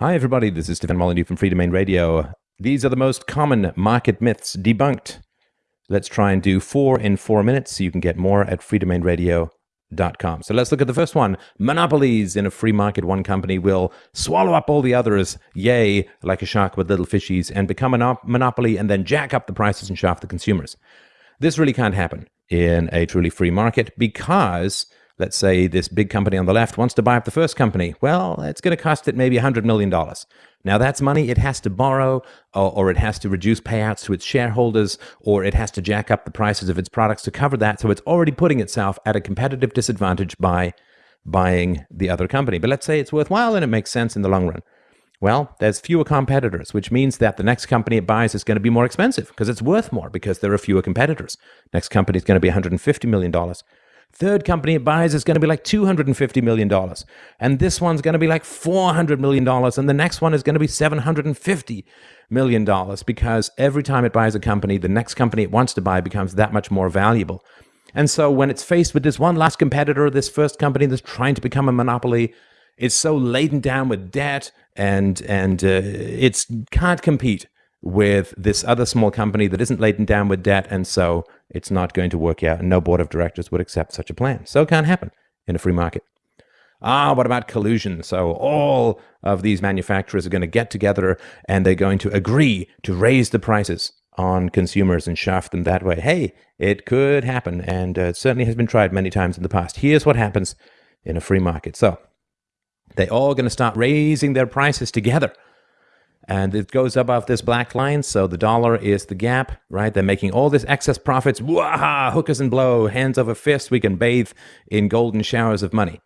Hi, everybody. This is Stefan Molyneux from Freedomain Radio. These are the most common market myths debunked. Let's try and do four in four minutes so you can get more at freedomainradio.com. So let's look at the first one. Monopolies in a free market. One company will swallow up all the others, yay, like a shark with little fishies, and become a monopoly and then jack up the prices and shaft the consumers. This really can't happen in a truly free market because let's say this big company on the left wants to buy up the first company. Well, it's going to cost it maybe $100 million. Now, that's money it has to borrow, or, or, it has to reduce payouts to its shareholders, or it has to jack up the prices of its products to cover that. So it's already putting itself at a competitive disadvantage by buying the other company. But let's say it's worthwhile and it makes sense in the long run. Well, there's fewer competitors, which means that the next company it buys is going to be more expensive because it's worth more because there are fewer competitors. Next company is going to be $150 million. Third company it buys is going to be like $250 million. And this one's going to be like $400 million. And the next one is going to be $750 million because every time it buys a company, the next company it wants to buy becomes that much more valuable. And so when it's faced with this one last competitor, this first company that's trying to become a monopoly, it's so laden down with debt and and uh, it can't compete with this other small company that isn't laden down with debt, and so it's not going to work out, and no board of directors would accept such a plan. So it can't happen in a free market. Ah, what about collusion? So all of these manufacturers are going to get together and they're going to agree to raise the prices on consumers and shaft them that way. Hey, it could happen, and uh, it certainly has been tried many times in the past. Here's what happens in a free market. So they're all going to start raising their prices together and it goes above this black line. So the dollar is the gap, right? They're making all this excess profits. Wah, hookers and blow, hands over fist. We can bathe in golden showers of money.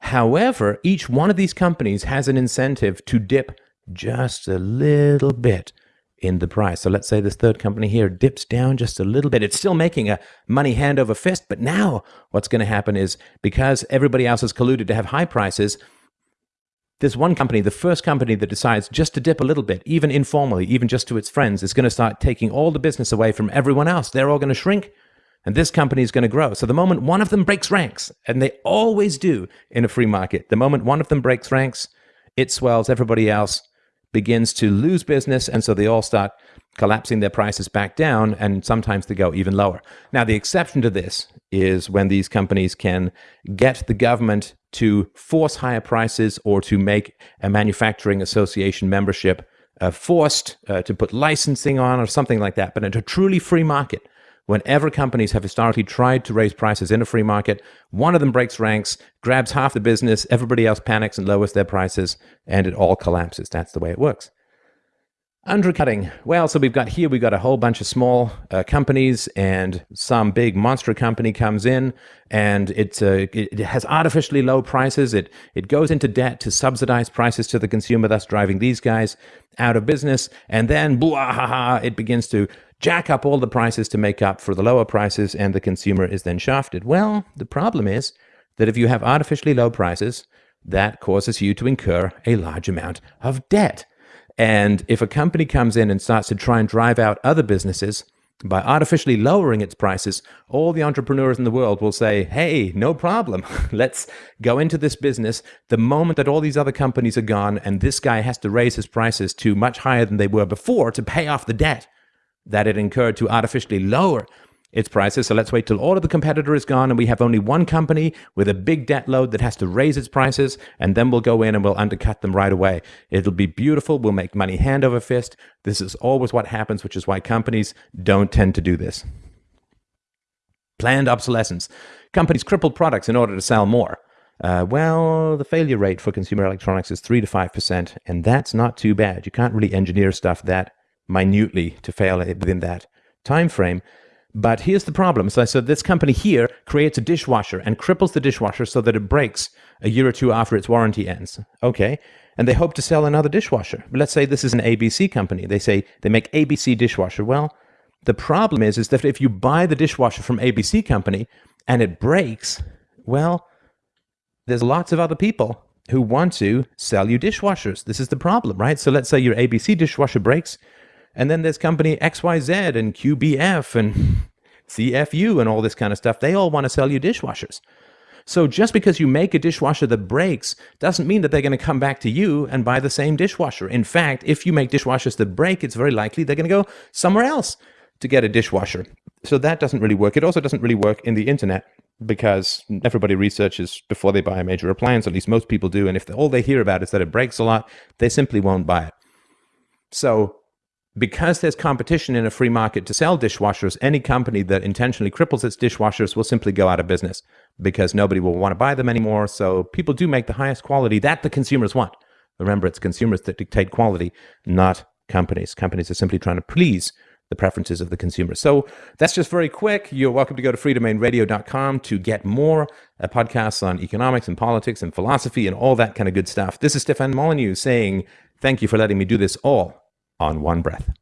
However, each one of these companies has an incentive to dip just a little bit in the price. So let's say this third company here dips down just a little bit. It's still making a money hand over fist, but now what's going to happen is because everybody else has colluded to have high prices, there's one company, the first company that decides just to dip a little bit, even informally, even just to its friends, is going to start taking all the business away from everyone else. They're all going to shrink, and this company is going to grow. So the moment one of them breaks ranks, and they always do in a free market, the moment one of them breaks ranks, it swells, everybody else begins to lose business, and so they all start collapsing their prices back down, and sometimes they go even lower. Now, the exception to this is when these companies can get the government to force higher prices or to make a manufacturing association membership uh, forced uh, to put licensing on or something like that. But in a truly free market, whenever companies have historically tried to raise prices in a free market, one of them breaks ranks, grabs half the business, everybody else panics and lowers their prices, and it all collapses. That's the way it works. Undercutting. Well, so we've got here, we've got a whole bunch of small uh, companies and some big monster company comes in and it's, uh, it has artificially low prices. It, it goes into debt to subsidize prices to the consumer, thus driving these guys out of business. And then, blah, it begins to jack up all the prices to make up for the lower prices and the consumer is then shafted. Well, the problem is that if you have artificially low prices, that causes you to incur a large amount of debt. And if a company comes in and starts to try and drive out other businesses by artificially lowering its prices, all the entrepreneurs in the world will say, hey, no problem. Let's go into this business. The moment that all these other companies are gone and this guy has to raise his prices to much higher than they were before to pay off the debt that it incurred to artificially lower its prices. So let's wait till all of the competitor is gone and we have only one company with a big debt load that has to raise its prices, and then we'll go in and we'll undercut them right away. It'll be beautiful. We'll make money hand over fist. This is always what happens, which is why companies don't tend to do this. Planned obsolescence. Companies cripple products in order to sell more. Uh, well, the failure rate for consumer electronics is 3 to 5%, and that's not too bad. You can't really engineer stuff that minutely to fail within that time frame. But here's the problem. So, I so this company here creates a dishwasher and cripples the dishwasher so that it breaks a year or two after its warranty ends. Okay. And they hope to sell another dishwasher. But let's say this is an ABC company. They say they make ABC dishwasher. Well, the problem is, is that if you buy the dishwasher from ABC company and it breaks, well, there's lots of other people who want to sell you dishwashers. This is the problem, right? So let's say your ABC dishwasher breaks. And then there's company XYZ and QBF and CFU and all this kind of stuff. They all want to sell you dishwashers. So just because you make a dishwasher that breaks doesn't mean that they're going to come back to you and buy the same dishwasher. In fact, if you make dishwashers that break, it's very likely they're going to go somewhere else to get a dishwasher. So that doesn't really work. It also doesn't really work in the internet because everybody researches before they buy a major appliance, at least most people do. And if all they hear about is that it breaks a lot, they simply won't buy it. So because there's competition in a free market to sell dishwashers, any company that intentionally cripples its dishwashers will simply go out of business because nobody will want to buy them anymore. So people do make the highest quality that the consumers want. Remember, it's consumers that dictate quality, not companies. Companies are simply trying to please the preferences of the consumer. So that's just very quick. You're welcome to go to freedomainradio.com to get more uh, podcasts on economics and politics and philosophy and all that kind of good stuff. This is Stefan Molyneux saying, thank you for letting me do this all on one breath.